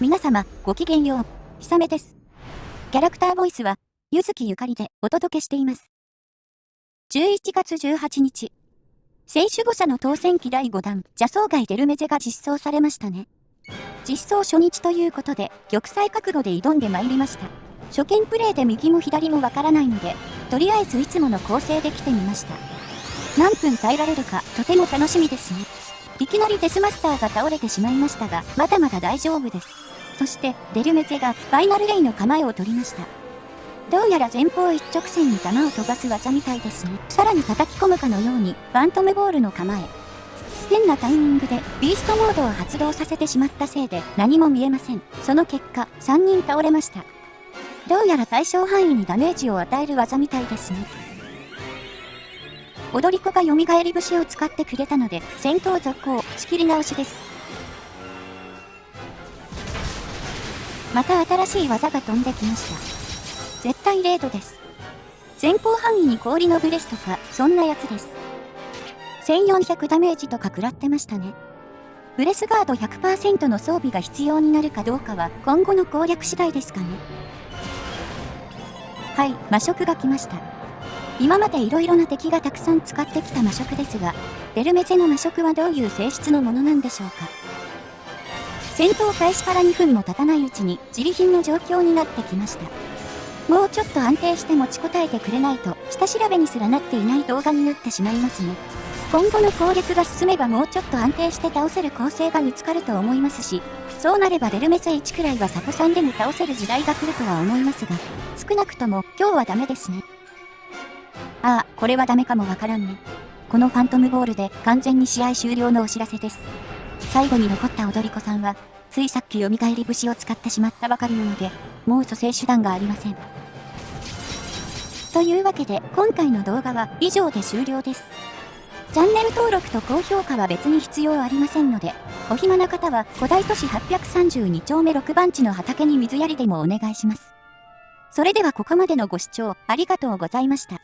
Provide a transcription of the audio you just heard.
皆様、ごきげんよう。ひさめです。キャラクターボイスは、ゆずきゆかりでお届けしています。11月18日、選手誤差の当選期第5弾、邪走外デルメゼが実装されましたね。実装初日ということで、玉砕覚悟で挑んでまいりました。初見プレイで右も左もわからないので、とりあえずいつもの構成で来てみました。何分耐えられるか、とても楽しみですね。いきなりデスマスターが倒れてしまいましたが、まだまだ大丈夫です。そして、デルメゼがファイナルレイの構えを取りました。どうやら前方一直線に弾を飛ばす技みたいですね。さらに叩き込むかのように、ファントムボールの構え。変なタイミングでビーストモードを発動させてしまったせいで何も見えません。その結果、3人倒れました。どうやら対象範囲にダメージを与える技みたいですね。踊り子が蘇り節を使ってくれたので、戦闘続行、仕切り直しです。また新しい技が飛んできました。絶対レードです。前方範囲に氷のブレスとか、そんなやつです。1400ダメージとか食らってましたね。ブレスガード100%の装備が必要になるかどうかは今後の攻略次第ですかね。はい、魔食が来ました。今まで色々な敵がたくさん使ってきた魔食ですが、ベルメゼの魔食はどういう性質のものなんでしょうか。戦闘開始から2分も経たないうちに自利品の状況になってきました。もうちょっと安定して持ちこたえてくれないと、下調べにすらなっていない動画になってしまいますね。今後の攻略が進めばもうちょっと安定して倒せる構成が見つかると思いますし、そうなればデルメゼ1くらいはサポさんでも倒せる時代が来るとは思いますが、少なくとも今日はダメですね。ああ、これはダメかもわからんね。このファントムボールで完全に試合終了のお知らせです。最後に残った踊り子さんは、ついさっき蘇り節を使ってしまったばかりなので、もう蘇生手段がありません。というわけで、今回の動画は以上で終了です。チャンネル登録と高評価は別に必要ありませんので、お暇な方は古代都市832丁目6番地の畑に水やりでもお願いします。それではここまでのご視聴ありがとうございました。